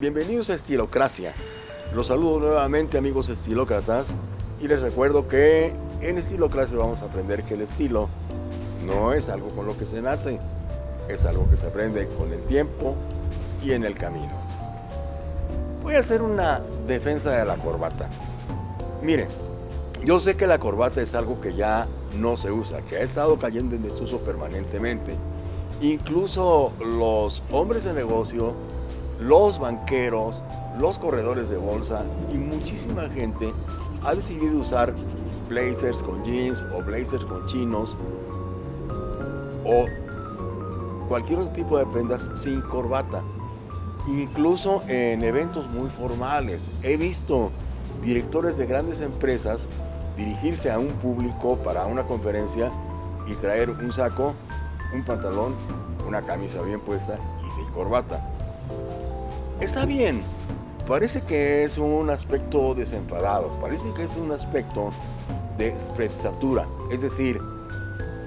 Bienvenidos a Estilocracia. Los saludo nuevamente amigos estilócratas y les recuerdo que en Estilocracia vamos a aprender que el estilo no es algo con lo que se nace, es algo que se aprende con el tiempo y en el camino. Voy a hacer una defensa de la corbata. Miren, yo sé que la corbata es algo que ya no se usa, que ha estado cayendo en desuso permanentemente. Incluso los hombres de negocio los banqueros, los corredores de bolsa y muchísima gente ha decidido usar blazers con jeans o blazers con chinos o cualquier otro tipo de prendas sin corbata. Incluso en eventos muy formales. He visto directores de grandes empresas dirigirse a un público para una conferencia y traer un saco, un pantalón, una camisa bien puesta y sin corbata. Está bien, parece que es un aspecto desenfadado, parece que es un aspecto de sprezzatura, es decir,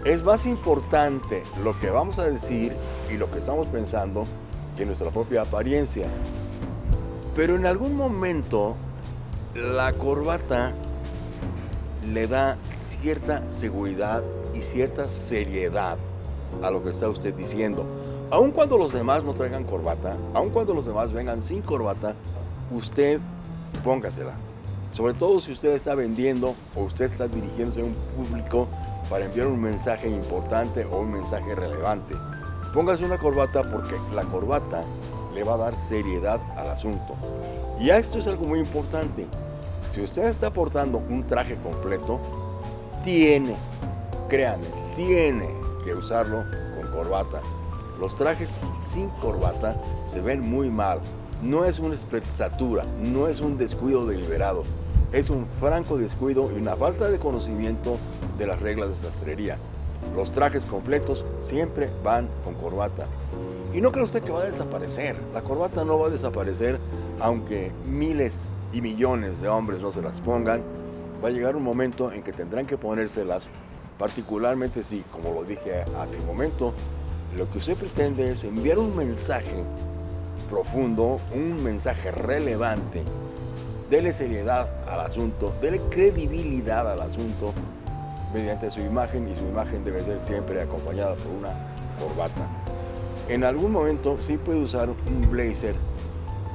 es más importante lo que vamos a decir y lo que estamos pensando que nuestra propia apariencia. Pero en algún momento la corbata le da cierta seguridad y cierta seriedad a lo que está usted diciendo. Aun cuando los demás no traigan corbata, aun cuando los demás vengan sin corbata, usted póngasela. Sobre todo si usted está vendiendo o usted está dirigiéndose a un público para enviar un mensaje importante o un mensaje relevante. Póngase una corbata porque la corbata le va a dar seriedad al asunto. Y esto es algo muy importante. Si usted está portando un traje completo, tiene, créanme, tiene que usarlo con corbata. Los trajes sin corbata se ven muy mal. No es una espresatura, no es un descuido deliberado. Es un franco descuido y una falta de conocimiento de las reglas de sastrería. Los trajes completos siempre van con corbata. Y no cree usted que va a desaparecer. La corbata no va a desaparecer aunque miles y millones de hombres no se las pongan. Va a llegar un momento en que tendrán que ponérselas, particularmente si, como lo dije hace un momento, lo que usted pretende es enviar un mensaje profundo, un mensaje relevante. Dele seriedad al asunto, dele credibilidad al asunto mediante su imagen y su imagen debe ser siempre acompañada por una corbata. En algún momento sí puede usar un blazer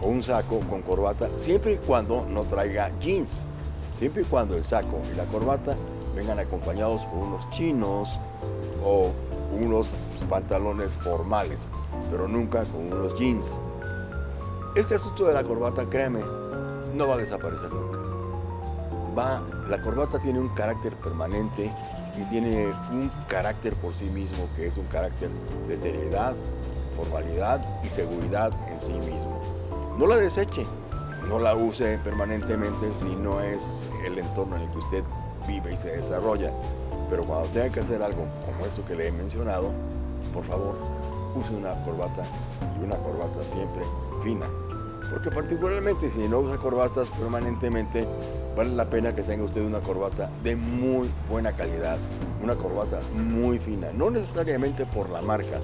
o un saco con corbata siempre y cuando no traiga jeans, siempre y cuando el saco y la corbata vengan acompañados por unos chinos o unos pantalones formales, pero nunca con unos jeans. Este asunto de la corbata, créeme, no va a desaparecer nunca. Va, la corbata tiene un carácter permanente y tiene un carácter por sí mismo que es un carácter de seriedad, formalidad y seguridad en sí mismo. No la deseche, no la use permanentemente si no es el entorno en el que usted vive y se desarrolla. Pero cuando tenga que hacer algo como eso que le he mencionado, por favor, use una corbata y una corbata siempre fina. Porque particularmente si no usa corbatas permanentemente, vale la pena que tenga usted una corbata de muy buena calidad, una corbata muy fina, no necesariamente por la marca,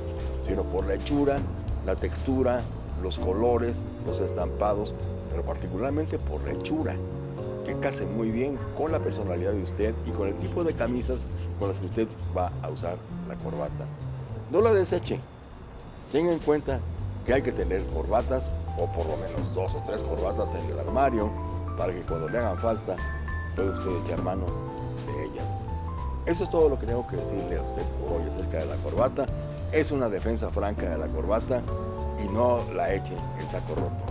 sino por la hechura, la textura, los colores, los estampados, pero particularmente por la hechura que case muy bien con la personalidad de usted y con el tipo de camisas con las que usted va a usar la corbata. No la deseche. Tenga en cuenta que hay que tener corbatas o por lo menos dos o tres corbatas en el armario para que cuando le hagan falta pueda usted echar mano de ellas. Eso es todo lo que tengo que decirle a usted hoy acerca de la corbata. Es una defensa franca de la corbata y no la eche en saco roto.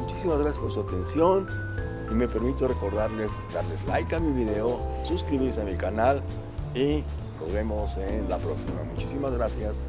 Muchísimas gracias por su atención y me permito recordarles darles like a mi video, suscribirse a mi canal y nos vemos en la próxima. Muchísimas gracias.